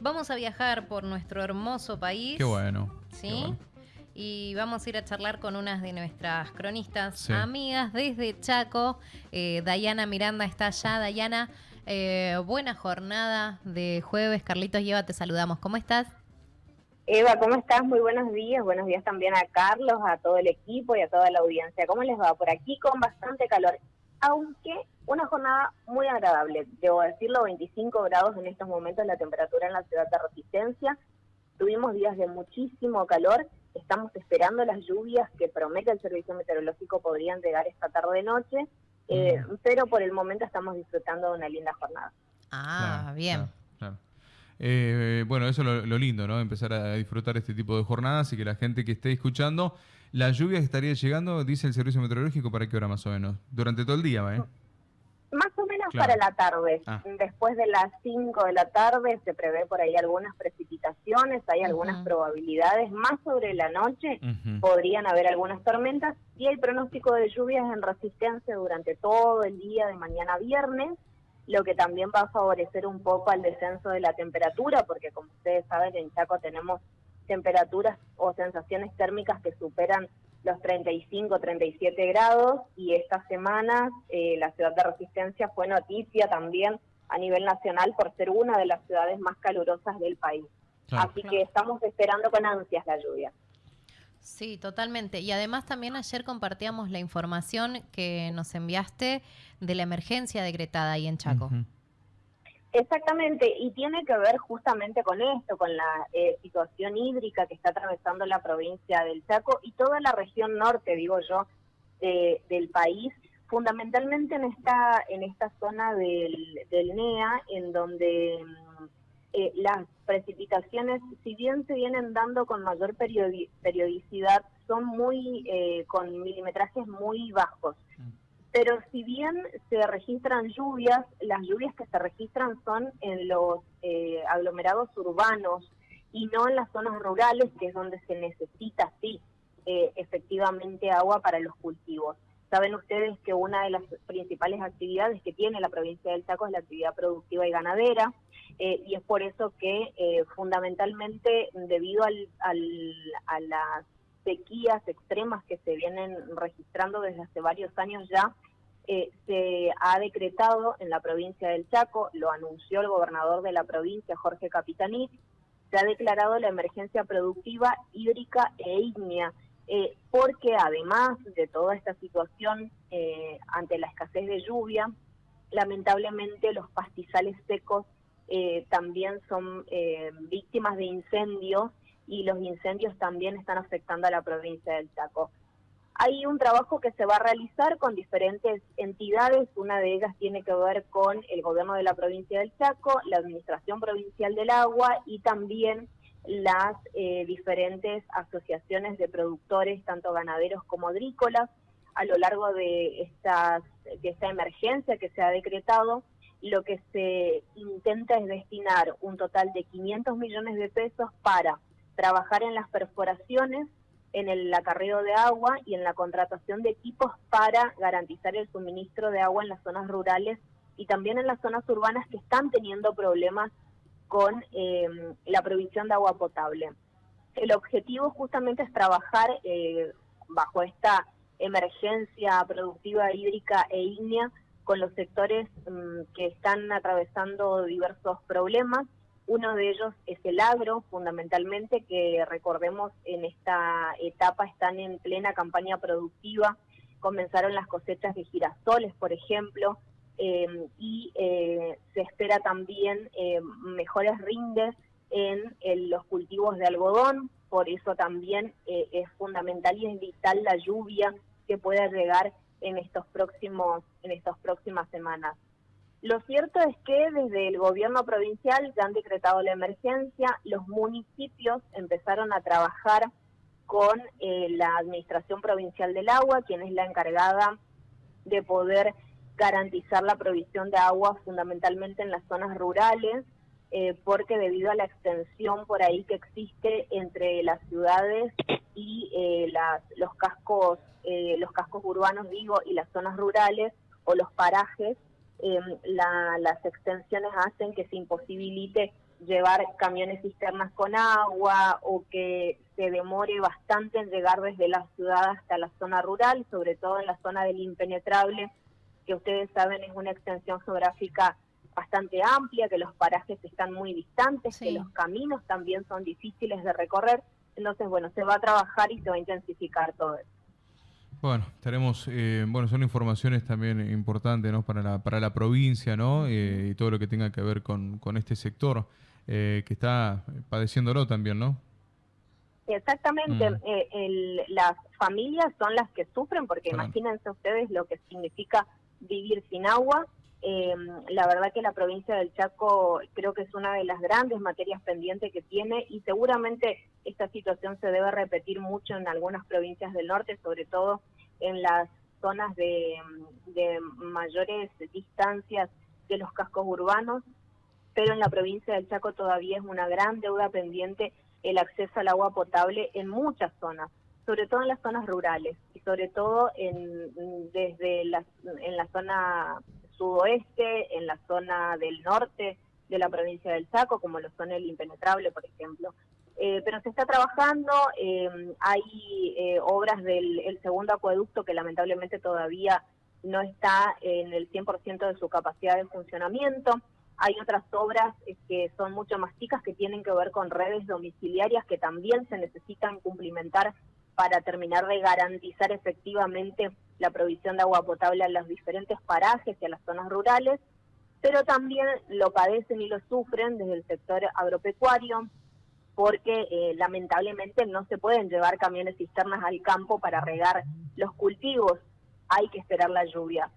Vamos a viajar por nuestro hermoso país. Qué bueno. ¿Sí? qué bueno. Y vamos a ir a charlar con unas de nuestras cronistas Sí. amigas desde Chaco. Eh, Dayana Miranda está allá. Dayana, eh, buena jornada de jueves. Carlitos y Eva, te saludamos. ¿Cómo estás? Eva, ¿cómo estás? Muy buenos días. Buenos días también a Carlos, a todo el equipo y a toda la audiencia. ¿Cómo les va? Por aquí con bastante calor, aunque una jornada muy agradable. Debo decirlo, 25 grados en estos momentos la temperatura en la ciudad de Resistencia. Tuvimos días de muchísimo calor. Estamos esperando las lluvias que promete el Servicio Meteorológico podrían llegar esta tarde-noche. Eh, pero por el momento estamos disfrutando de una linda jornada. Ah, Claro, bien. claro, claro. Eh, bueno, eso es lo, lo lindo, ¿no? Empezar a disfrutar este tipo de jornadas y que la gente que esté escuchando, la lluvia estaría llegando, dice el servicio meteorológico, ¿para qué hora más o menos? Durante todo el día, ¿eh? Más o menos Claro. para la tarde. Ah. Después de las 5 de la tarde se prevé por ahí algunas precipitaciones, hay algunas probabilidades. Más sobre la noche podrían haber algunas tormentas y hay pronóstico de lluvias en resistencia durante todo el día de mañana viernes, lo que también va a favorecer un poco al descenso de la temperatura, porque como ustedes saben en Chaco tenemos temperaturas o sensaciones térmicas que superan los 35, 37 grados y esta semana eh, la ciudad de Resistencia fue noticia también a nivel nacional por ser una de las ciudades más calurosas del país. Claro. Así que estamos esperando con ansias la lluvia. Sí, totalmente. Y además también ayer compartíamos la información que nos enviaste de la emergencia decretada ahí en Chaco. Exactamente, y tiene que ver justamente con esto, con la eh, situación hídrica que está atravesando la provincia del Chaco y toda la región norte, digo yo, de- del país, fundamentalmente en esta en esta zona del, del NEA, en donde mm, eh, las precipitaciones, si bien se vienen dando con mayor periodi- periodicidad, son muy eh, con milimetrajes muy bajos. Pero si bien se registran lluvias, las lluvias que se registran son en los eh, aglomerados urbanos y no en las zonas rurales, que es donde se necesita, sí, eh, efectivamente agua para los cultivos. Saben ustedes que una de las principales actividades que tiene la provincia del Chaco es la actividad productiva y ganadera, eh, y es por eso que eh, fundamentalmente debido al, al- a las sequías extremas que se vienen registrando desde hace varios años ya, eh, se ha decretado en la provincia del Chaco, lo anunció el gobernador de la provincia, Jorge Capitaní, se ha declarado la emergencia productiva hídrica e ígnea, eh, porque además de toda esta situación eh, ante la escasez de lluvia, lamentablemente los pastizales secos también son víctimas de incendios y los incendios también están afectando a la provincia del Chaco. Hay un trabajo que se va a realizar con diferentes entidades, una de ellas tiene que ver con el gobierno de la provincia del Chaco, la Administración Provincial del Agua y también las eh, diferentes asociaciones de productores, tanto ganaderos como agrícolas, a lo largo de, estas, de esta emergencia que se ha decretado, lo que se intenta es destinar un total de 500 millones de pesos para trabajar en las perforaciones, en el acarreo de agua y en la contratación de equipos para garantizar el suministro de agua en las zonas rurales y también en las zonas urbanas que están teniendo problemas con eh, la provisión de agua potable. El objetivo justamente es trabajar eh, bajo esta emergencia productiva hídrica e ígnea con los sectores mm, que están atravesando diversos problemas. Uno de ellos es el agro, fundamentalmente, que recordemos en esta etapa están en plena campaña productiva. Comenzaron las cosechas de girasoles, por ejemplo, eh, y eh, se espera también eh, mejores rindes en, en los cultivos de algodón, por eso también eh, es fundamental y es vital la lluvia que pueda llegar en estos próximos en estas próximas semanas. Lo cierto es que desde el gobierno provincial ya han decretado la emergencia, los municipios empezaron a trabajar con eh, la Administración Provincial del Agua, quien es la encargada de poder garantizar la provisión de agua fundamentalmente en las zonas rurales, eh, porque debido a la extensión por ahí que existe entre las ciudades y eh, los cascos eh, los cascos urbanos digo y las zonas rurales o los parajes eh, la- las extensiones hacen que se imposibilite llevar camiones cisternas con agua o que se demore bastante en llegar desde la ciudad hasta la zona rural, sobre todo en la zona del impenetrable, que ustedes saben es una extensión geográfica bastante amplia, que los parajes están muy distantes, que los caminos también son difíciles de recorrer. Entonces, bueno, se va a trabajar y se va a intensificar todo eso. Bueno, tenemos, eh, bueno, son informaciones también importantes, ¿no? Para la, para la provincia, ¿no? Eh, y todo lo que tenga que ver con, con este sector eh, que está padeciéndolo también, ¿no? Exactamente, mm. las familias son las que sufren, porque imagínense ustedes lo que significa vivir sin agua. La verdad que la provincia del Chaco creo que es una de las grandes materias pendientes que tiene y seguramente esta situación se debe repetir mucho en algunas provincias del norte, sobre todo en las zonas de, mayores distancias de los cascos urbanos, pero en la provincia del Chaco todavía es una gran deuda pendiente el acceso al agua potable en muchas zonas, sobre todo en las zonas rurales y sobre todo en, desde la, en la zona sudoeste, en la zona del norte de la provincia del Chaco, como lo son el impenetrable, por ejemplo. Eh, pero se está trabajando, eh, hay eh, obras del segundo acueducto que lamentablemente todavía no está en el 100% de su capacidad de funcionamiento. Hay otras obras que son mucho más chicas que tienen que ver con redes domiciliarias que también se necesitan cumplimentar para terminar de garantizar efectivamente la provisión de agua potable a los diferentes parajes y a las zonas rurales, pero también lo padecen y lo sufren desde el sector agropecuario, porque eh, lamentablemente no se pueden llevar camiones cisternas al campo para regar los cultivos, hay que esperar la lluvia.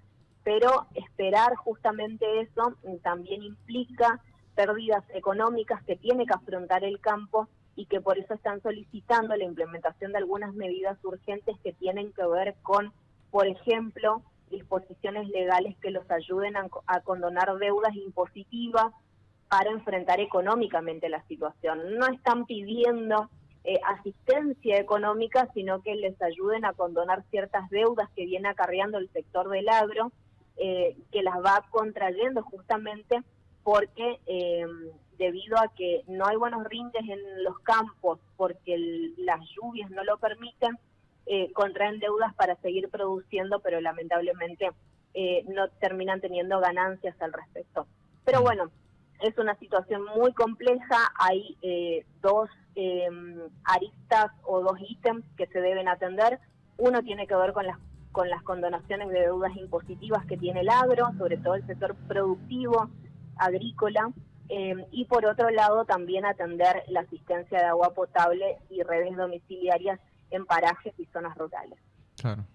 Pero esperar justamente eso también implica pérdidas económicas que tiene que afrontar el campo y que por eso están solicitando la implementación de algunas medidas urgentes que tienen que ver con, por ejemplo, disposiciones legales que los ayuden a condonar deudas impositivas, para enfrentar económicamente la situación. No están pidiendo eh, asistencia económica, sino que les ayuden a condonar ciertas deudas que viene acarreando el sector del agro, eh, que las va contrayendo justamente porque eh, debido a que no hay buenos rindes en los campos, porque las lluvias no lo permiten, contraen deudas para seguir produciendo, pero lamentablemente no terminan teniendo ganancias al respecto. Pero bueno, es una situación muy compleja, hay eh, dos em, aristas o dos ítems que se deben atender. Uno tiene que ver con las, con las condonaciones de deudas impositivas que tiene el agro, sobre todo el sector productivo, agrícola, em, y por otro lado también atender la asistencia de agua potable y redes domiciliarias en parajes y zonas rurales. Claro.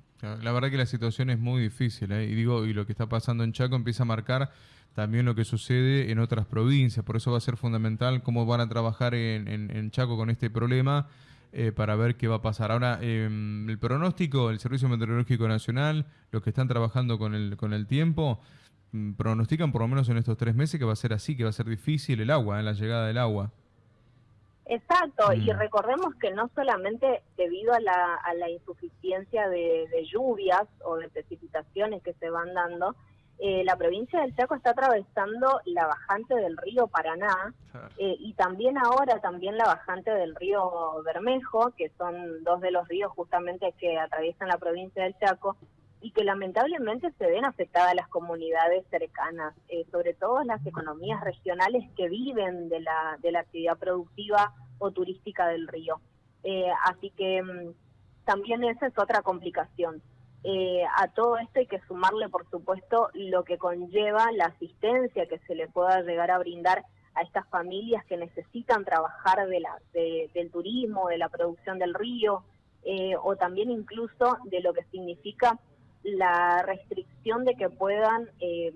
La verdad que la situación es muy difícil, ¿eh? y digo, y lo que está pasando en Chaco empieza a marcar también lo que sucede en otras provincias. Por eso va a ser fundamental cómo van a trabajar en, Chaco con este problema eh, para ver qué va a pasar. Ahora, em, el pronóstico, el Servicio Meteorológico Nacional, los que están trabajando con el, con el tiempo, pronostican por lo menos en estos tres meses que va a ser así, que va a ser difícil el agua, en la llegada del agua. Exacto, y mm. recordemos que no solamente debido a la, a la insuficiencia de, de lluvias o de precipitaciones que se van dando, eh, la provincia del Chaco está atravesando la bajante del río Paraná eh, y también ahora también la bajante del río Bermejo, que son dos de los ríos justamente que atraviesan la provincia del Chaco y que lamentablemente se ven afectadas las comunidades cercanas, eh, sobre todo las economías regionales que viven de la, de la actividad productiva o turística del río. así que mm, también esa es otra complicación. Eh, a todo esto hay que sumarle, por supuesto, lo que conlleva la asistencia que se le pueda llegar a brindar a estas familias que necesitan trabajar de la, del turismo, de la producción del río, eh, o también incluso de lo que significa la restricción de que puedan eh,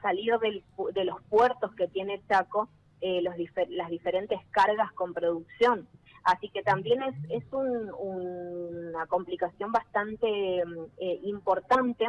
salir de los puertos que tiene Chaco los las diferentes cargas con producción. Así que también es, es una complicación bastante eh, importante.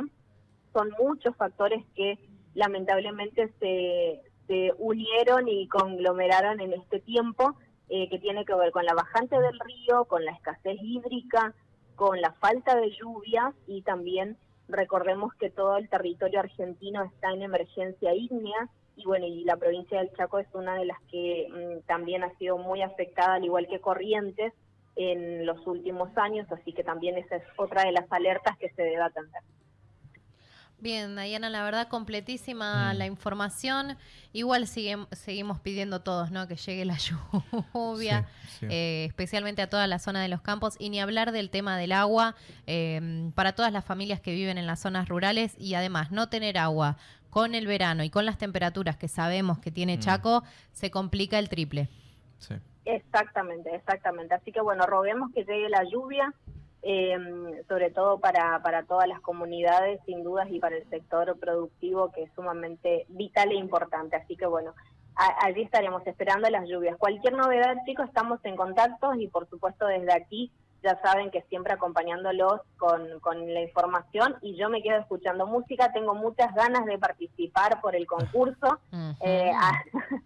Son muchos factores que lamentablemente se, se unieron y conglomeraron en este tiempo, eh, que tiene que ver con la bajante del río, con la escasez hídrica, con la falta de lluvias y también recordemos que todo el territorio argentino está en emergencia ígnea y bueno, y la provincia del Chaco es una de las que mm, también ha sido muy afectada, al igual que Corrientes, en los últimos años, así que también esa es otra de las alertas que se debe atender. Bien, Diana, la verdad completísima mm. la información. Igual seguimos pidiendo todos, ¿no? Que llegue la lluvia, eh, especialmente a toda la zona de los campos y ni hablar del tema del agua em, para todas las familias que viven en las zonas rurales y además no tener agua con el verano y con las temperaturas que sabemos que tiene mm. Chaco se complica el triple. Sí. Exactamente, exactamente. Así que bueno, roguemos que llegue la lluvia eh, sobre todo para, para todas las comunidades, sin dudas, y para el sector productivo, que es sumamente vital e importante. Así que bueno, allí estaremos esperando las lluvias. Cualquier novedad, chicos, estamos en contacto y por supuesto desde aquí ya saben que siempre acompañándolos con, con, la información y yo me quedo escuchando música, tengo muchas ganas de participar por el concurso, eh,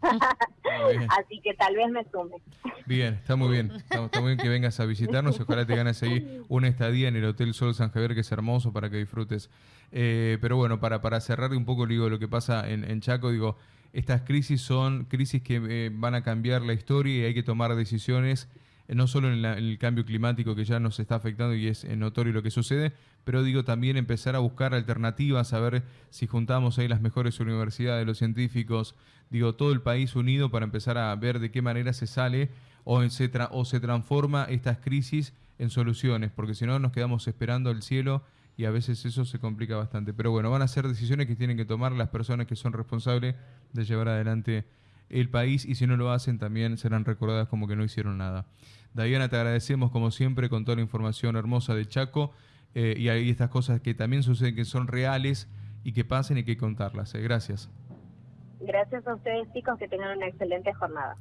así que tal vez me sume. Bien, está muy bien, está, muy bien que vengas a visitarnos, ojalá te ganes ahí una estadía en el Hotel Sol San Javier, que es hermoso para que disfrutes. Eh, pero bueno, para, para cerrar un poco digo, lo que pasa en, en Chaco, digo, estas crisis son crisis que eh, van a cambiar la historia y hay que tomar decisiones no solo en, el cambio climático que ya nos está afectando y es notorio lo que sucede, pero digo también empezar a buscar alternativas, a ver si juntamos ahí las mejores universidades, los científicos, digo todo el país unido para empezar a ver de qué manera se sale o se, o se transforma estas crisis en soluciones, porque si no nos quedamos esperando el cielo y a veces eso se complica bastante. Pero bueno, van a ser decisiones que tienen que tomar las personas que son responsables de llevar adelante el país y si no lo hacen también serán recordadas como que no hicieron nada. Diana, te agradecemos como siempre con toda la información hermosa de Chaco eh, y hay estas cosas que también suceden que son reales y que pasen y que contarlas. Eh. Gracias. Gracias a ustedes chicos, que tengan una excelente jornada.